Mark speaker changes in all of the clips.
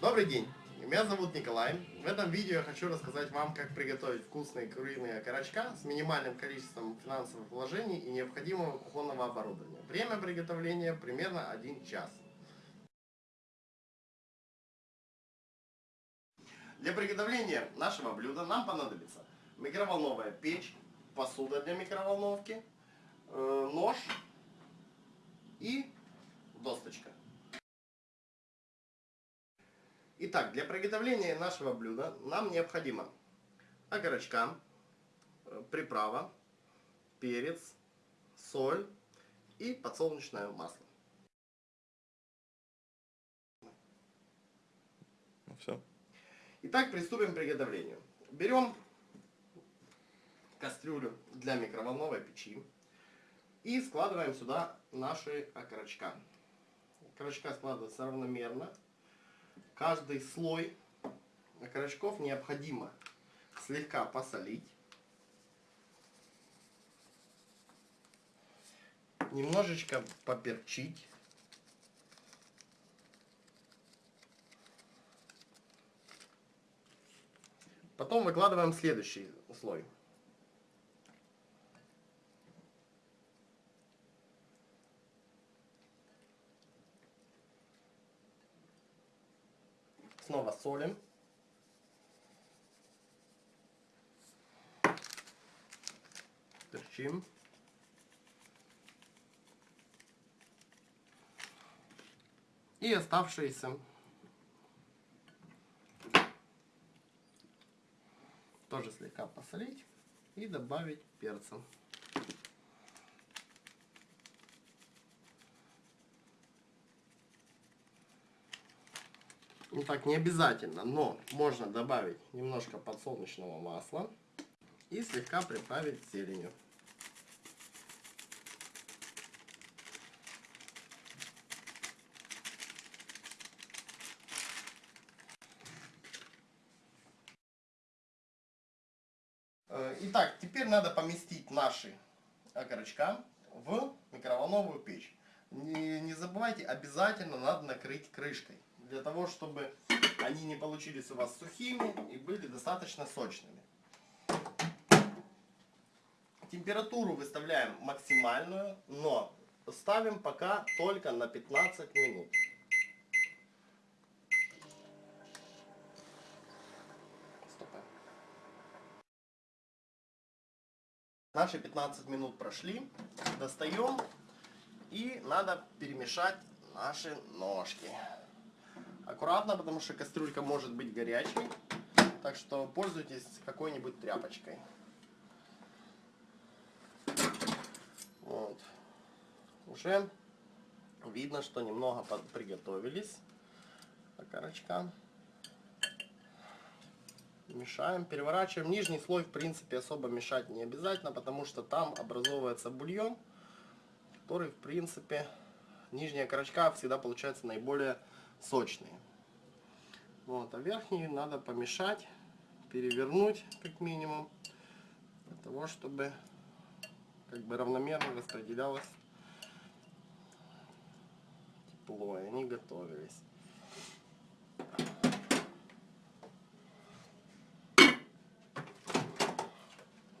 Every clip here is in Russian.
Speaker 1: Добрый день, меня зовут Николай. В этом видео я хочу рассказать вам, как приготовить вкусные куриные окорочка с минимальным количеством финансовых вложений и необходимого кухонного оборудования. Время приготовления примерно 1 час. Для приготовления нашего блюда нам понадобится микроволновая печь, посуда для микроволновки, э, нож и досточка. Итак, для приготовления нашего блюда нам необходимо окорочка, э, приправа, перец, соль и подсолнечное масло.
Speaker 2: Ну, все.
Speaker 1: Итак, приступим к приготовлению. Берем кастрюлю для микроволновой печи и складываем сюда наши окорочка. Окорочка складываются равномерно. Каждый слой окорочков необходимо слегка посолить. Немножечко поперчить. Потом выкладываем следующий слой. Снова солим. Перчим. И оставшиеся тоже слегка посолить и добавить перца. Ну так не обязательно, но можно добавить немножко подсолнечного масла и слегка приправить зеленью. Э, итак, теперь надо поместить наши окорочка в микроволновую печь. Не, не забывайте, обязательно надо накрыть крышкой для того, чтобы они не получились у вас сухими и были достаточно сочными. Температуру выставляем максимальную, но ставим пока только на 15 минут. Наши 15 минут прошли. Достаем и надо перемешать наши ножки. Аккуратно, потому что кастрюлька может быть горячей. Так что пользуйтесь какой-нибудь тряпочкой. Вот. Уже видно, что немного приготовились окорочка. Мешаем, переворачиваем. Нижний слой, в принципе, особо мешать не обязательно, потому что там образовывается бульон, который, в принципе, нижняя корочка всегда получается наиболее сочные. Вот, а верхние надо помешать, перевернуть как минимум, для того, чтобы как бы равномерно распределялось тепло, и они готовились.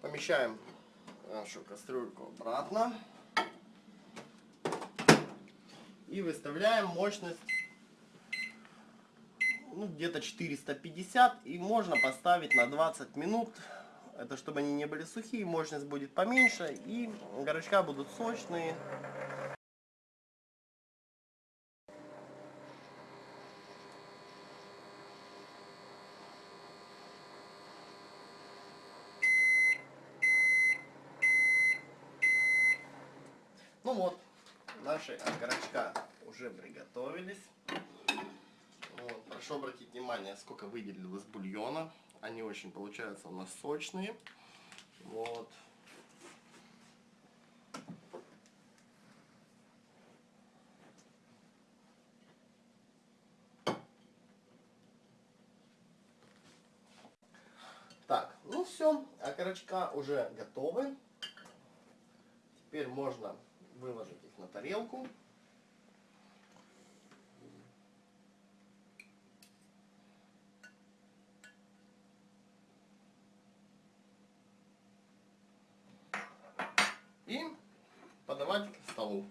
Speaker 1: Помещаем нашу кастрюльку обратно и выставляем мощность ну, где-то 450 и можно поставить на 20 минут это чтобы они не были сухие мощность будет поменьше и горочка будут сочные Ну вот, наши окорочка уже приготовились. Вот, прошу обратить внимание, сколько выделилось бульона. Они очень получаются у нас сочные. Вот. Так, ну все, окорочка уже готовы. Теперь можно выложить их на тарелку. Подавать к столу.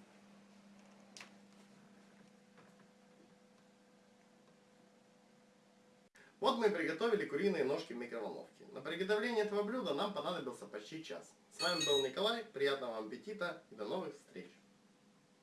Speaker 1: Вот мы и приготовили куриные ножки в микроволновке. На приготовление этого блюда нам понадобился почти час. С вами был Николай, приятного вам аппетита и до новых встреч!